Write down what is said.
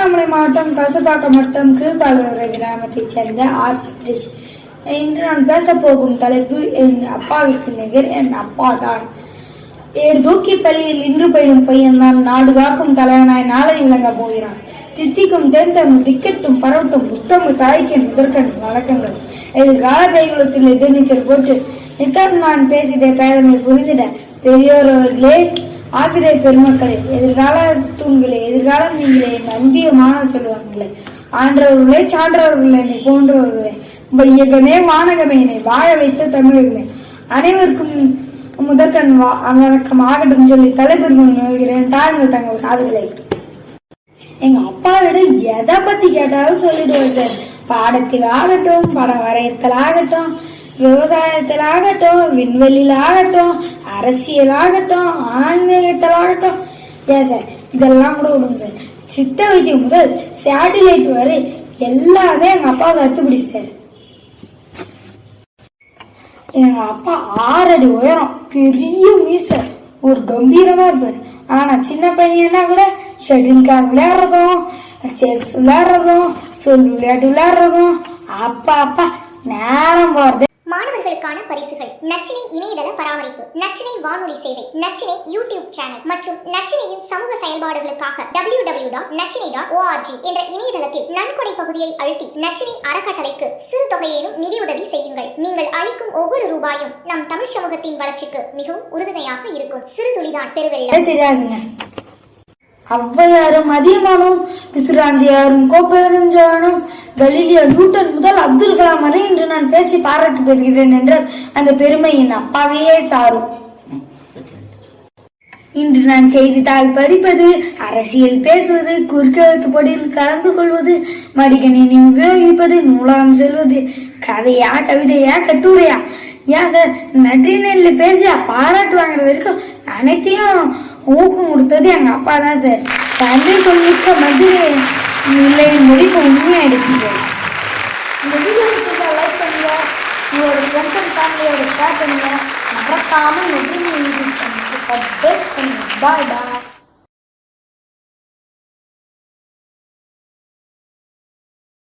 திருவண்ணாமலை மாவட்டம் கசப்பாக்கம் வட்டம் கீழ்பாலூர் கிராமத்தைச் சேர்ந்த ஆர் சதீஷ் இன்று நான் பேசப்போகும் தலைப்பு என் அப்பாவிற்கு நிகர் என் அப்பா தான் ஏழு தூக்கி பள்ளியில் இன்று பயிலும் பையன் தான் நாடு காக்கும் தலைவனாய் நாளை விளங்க போகிறான். தித்திக்கும் தேர்ந்தம் திக்கட்டும் பரவட்டும் புத்தமு தாய்க்கு முதற்கண் வணக்கங்கள் எதிர்கால கைகுலத்தில் எதிர்நீச்சல் போட்டு நித்தம் நான் பேசிட பேதமை புரிந்திட பெரியோரவர்களே அவர்களே பெருமக்களே எதிர்கால தூண்களே எதிர்காலம் நீங்களே என் அன்பிய மாணவ சொல்லுவாங்களே ஆன்றவர்களே சான்றவர்களே என்னை போன்றவர்களே வையகமே வானகமே என்னை வாழ வைத்த தமிழர்களே. அனைவருக்கும் முதற்கண் வணக்கம் ஆகட்டும் சொல்லி தலைப்பெருமை நோய்கிறேன். தாழ்ந்த தங்கள் காதுகளை. எங்க அப்பாவிடம் எதை பத்தி கேட்டாலும் சொல்லிடுவார் சார். பாடத்தில் ஆகட்டும் படம் வரையத்தில் ஆகட்டும் விவசாயத்தில் ஆகட்டும் விண்வெளியில் ஆகட்டும் அரசியல் ஆகட்டும் ஏன் சார்? இதெல்லாம் கூட விடுங்க சார். சித்த வைத்தியம் முதல் சேட்டிலைட் வரை எல்லாமே எங்க அப்பா கத்துப்பிடி சார். எங்க அப்பா ஆறடி உயரம் பெரிய மீசர் ஒரு கம்பீரமா இருப்பாரு. ஆனா சின்ன பையனா கூட? ஷட்டில் கார் விளையாடுறதும் செஸ் விளையாடுறதும் சொல் விளையாட்டு விளையாடுறதும். அப்பா அப்பா நேரம் போறது. மாணவர்களுக்கான பரிசுகள். நச்சினை இணையதள பராமரிப்பு. நச்சினை வானொலி சேவை. Nachinai YouTube channel. மற்றும் நச்சினையின் சமூக செயல்பாடுகளுக்காக W W dot Nachinai dot org என்ற இணையதளத்தில் நன்கொடை பகுதியை அழுத்தி நச்சினை அறக்கட்டளைக்கு சிறு தொகையிலும் நிதியுதவி செய்யுங்கள். நீங்கள் அளிக்கும் ஒவ்வொரு ரூபாயும் நம் தமிழ் சமூகத்தின் வளர்ச்சிக்கு மிகவும் உறுதுணையாக இருக்கும். சிறு துளிதான் பெருவெள்ளம். தெரியாதுங்க ஔவையாரும் அதியமானும் பிசுராந்தியாரும் கோப்பையரும் ஜானும் கலீலியோ நியூட்டன் முதல் அப்துல் கலாம் வரை இன்று நான் பேசி பாராட்டு பெறுகிறேன் என்றால் அந்த பெருமை என் அப்பாவையே சாரும். இன்று நான் செய்தித்தாள் படிப்பது அரசியல் பேசுவது குறுக்கெழுத்து போட்டியில் கலந்து கொள்வது மடிக்கணினி உபயோகிப்பது நூலகம் செல்வது கதையா கவிதையா கட்டுரையா? ஏன் சார் நன்றினர்ல பேசி பாராட்டு வாங்குற வரைக்கும் அனைத்தையும் ஊக்கம் கொடுத்தது எங்க அப்பா தான் சார் தந்தை சொல்லிக்க மது இல்லையின் இப்போ உண்மையாயிடுச்சு சார் இந்த வீடியோ பிடிச்சிருந்தா லைக் பண்ணுங்க. உங்களோட ஃப்ரெண்ட்ஸ் அண்ட் ஃபேமிலியோட ஷேர் பண்ணுங்க. மறக்காமல் பண்ணுங்க. பாய் பாய்